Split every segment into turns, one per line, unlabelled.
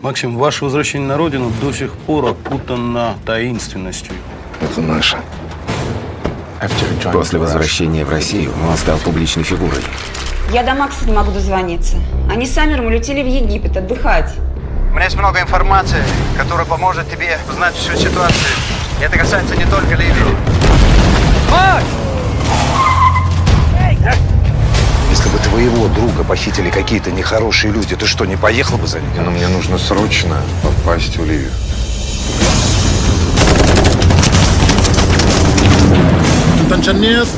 Максим, ваше возвращение на родину до сих пор окутано таинственностью.
Это наше.
После возвращения в Россию он стал публичной фигурой.
Я до Макса не могу дозвониться. Они с Амером улетели в Египет отдыхать.
У меня есть много информации, которая поможет тебе узнать всю ситуацию. И это касается не только Ливии.
Если твоего друга похитили какие-то нехорошие люди, ты что, не поехал бы за ним?
Но мне нужно срочно попасть в Ливию.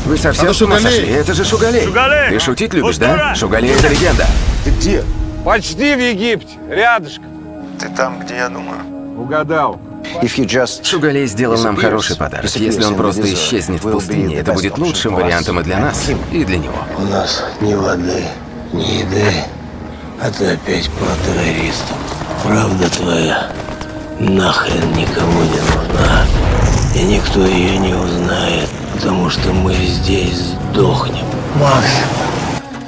Вы совсем с ума сошли? Это же Шугалей. Ты шутить любишь, да? Шугалей — это легенда.
Ты где?
Почти в Египте, рядышком.
Ты там, где я думаю.
Угадал.
Шугалей сделал нам хороший подарок. Если он просто исчезнет в пустыне, это будет лучшим вариантом и для нас, и для него.
У нас ни воды, ни еды, а ты опять про террористов. Правда твоя нахрен никому не нужна. И никто ее не узнает, потому что мы здесь сдохнем. Макс,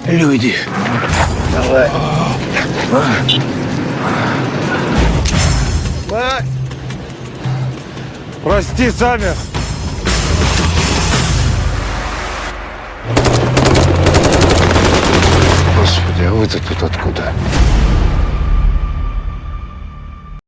люди, давай.
Прости, Самер.
Господи, а вы-то тут откуда?